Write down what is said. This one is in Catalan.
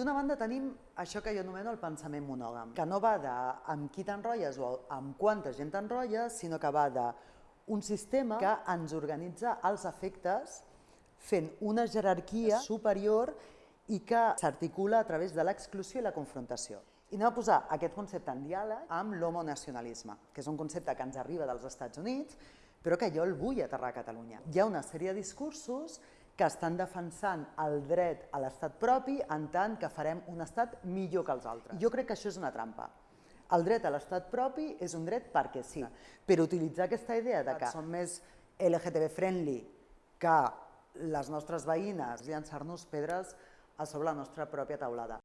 D'una banda tenim això que jo anomeno el pensament monògam, que no va de amb qui t'enrotlles o amb quanta gent t'enrotlles, sinó que va de un sistema que ens organitza els efectes fent una jerarquia superior i que s'articula a través de l'exclusió i la confrontació. I anem a posar aquest concepte en diàleg amb l'homonacionalisme, que és un concepte que ens arriba dels Estats Units, però que jo el vull aterrar a Catalunya. Hi ha una sèrie de discursos que estan defensant el dret a l'estat propi en tant que farem un estat millor que els altres. Jo crec que això és una trampa. El dret a l'estat propi és un dret perquè sí, però utilitzar aquesta idea de que som més LGTB friendly que les nostres veïnes, llançar-nos pedres a sobre la nostra pròpia taulada.